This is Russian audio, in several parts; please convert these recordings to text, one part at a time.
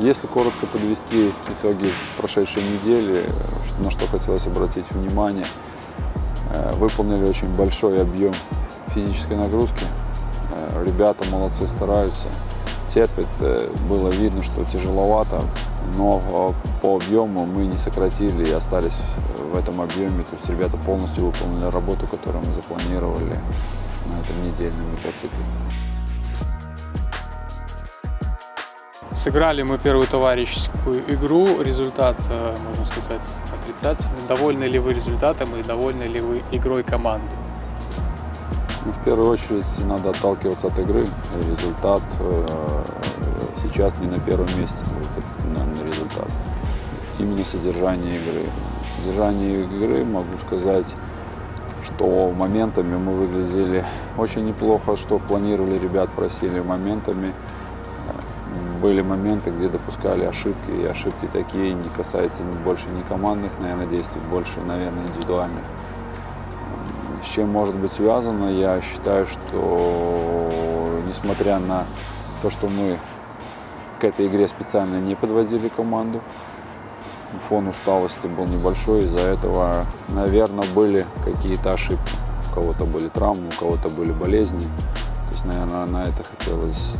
Если коротко подвести итоги прошедшей недели, на что хотелось обратить внимание, э, выполнили очень большой объем физической нагрузки. Э, Ребята молодцы, стараются, терпят. Э, Было видно, что тяжеловато, но по объему мы не сократили и остались в этом объеме. То есть ребята полностью выполнили работу, которую мы запланировали на этом недельном микроцикле. Сыграли мы первую товарищескую игру. Результат, э, можно сказать, отрицательный. Довольны ли вы результатом и довольны ли вы игрой команды? Ну, в первую очередь надо отталкиваться от игры. Результат э, сейчас не на первом месте, наверное, результат. Именно содержание игры. Содержание игры могу сказать, что моментами мы выглядели очень неплохо, что планировали ребят, просили моментами. Были моменты, где допускали ошибки, и ошибки такие не касаются ни- больше не командных, наверное, действий, больше, наверное, индивидуальных. С чем может быть связано, я считаю, что несмотря на то, что мы к этой игре специально не подводили команду, фон усталости был небольшой, из-за этого, наверное, были какие-то ошибки. У кого-то были травмы, у кого-то были болезни. Есть, наверное, на это хотелось.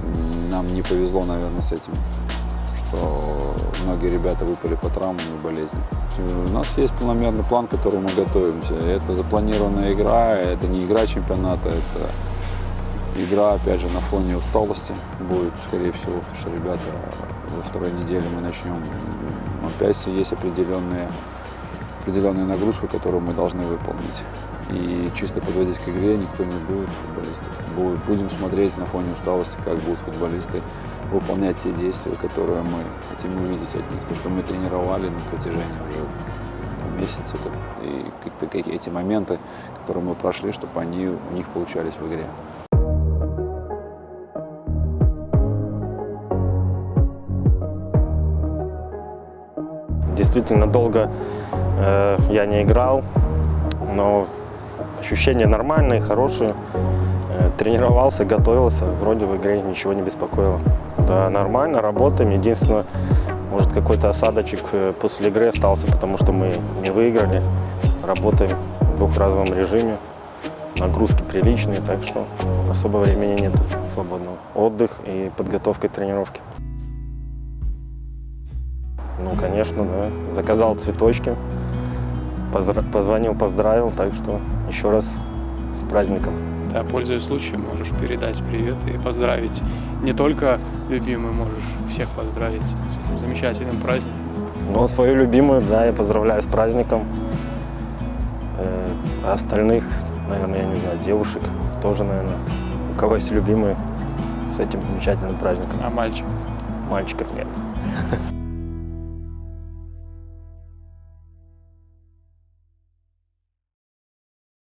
Нам не повезло, наверное, с этим, что многие ребята выпали по травмам и болезням. У нас есть планомерный план, к которому мы готовимся. Это запланированная игра, это не игра чемпионата, это игра, опять же, на фоне усталости будет, скорее всего, потому что ребята во второй неделе мы начнем. Опять есть определенные, определенная нагрузка, которую мы должны выполнить. И чисто подводить к игре никто не будет футболистов. Будем смотреть на фоне усталости, как будут футболисты выполнять те действия, которые мы хотим увидеть от них. То, что мы тренировали на протяжении уже месяца. И какие- эти моменты, которые мы прошли, чтобы они у них получались в игре. Действительно долго э, я не играл, но ощущения нормальные, хорошие. Э, тренировался, готовился, вроде в игре ничего не беспокоило. Да, нормально, работаем. Единственное, может какой-то осадочек э, после игры остался, потому что мы не выиграли. Работаем в двухразовом режиме, нагрузки приличные, так что особо времени нет свободного. Отдых и подготовка к тренировке. Ну, конечно, да. Заказал цветочки, позра- позвонил, поздравил, так что еще раз с праздником. Да, пользуясь случаем, можешь передать привет и поздравить. Не только любимый, можешь всех поздравить с этим замечательным праздником. Ну, свою любимую, да, я поздравляю с праздником. Э, а остальных, наверное, я не знаю, девушек тоже, наверное, у кого есть любимые, с этим замечательным праздником. А мальчик? Мальчиков нет.